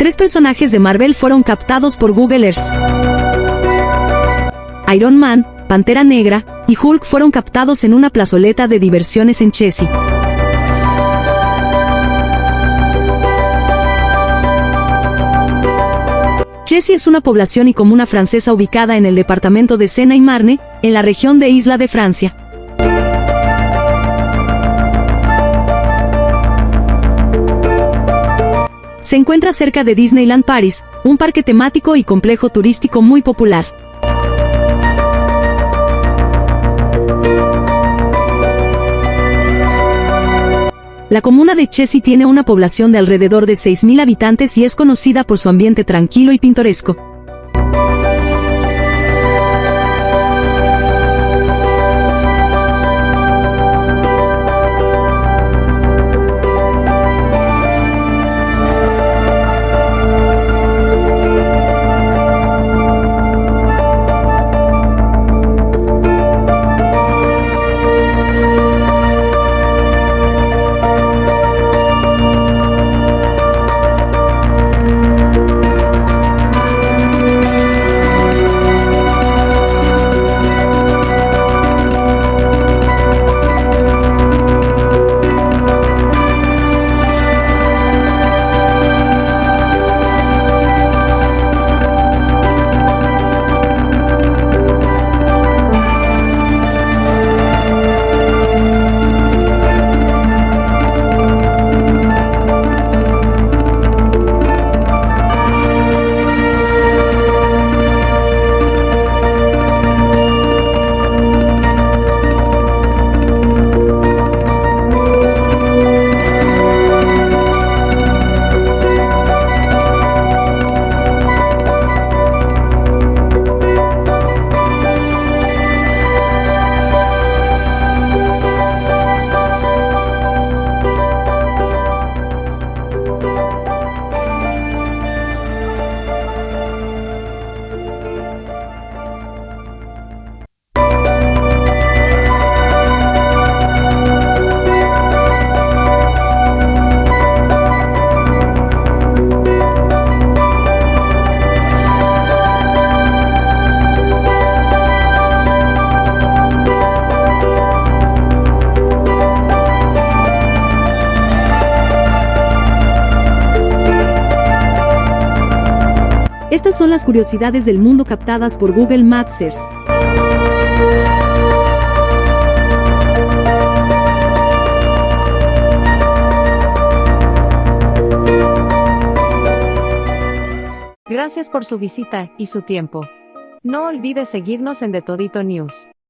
Tres personajes de Marvel fueron captados por Google Earth. Iron Man, Pantera Negra y Hulk fueron captados en una plazoleta de diversiones en Chessy. Chessy es una población y comuna francesa ubicada en el departamento de Sena-y-Marne, en la región de Isla de Francia. Se encuentra cerca de Disneyland Paris, un parque temático y complejo turístico muy popular. La comuna de Chessy tiene una población de alrededor de 6.000 habitantes y es conocida por su ambiente tranquilo y pintoresco. Estas son las curiosidades del mundo captadas por Google Maps Earth. Gracias por su visita y su tiempo. No olvide seguirnos en The Todito News.